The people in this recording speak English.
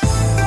Bye.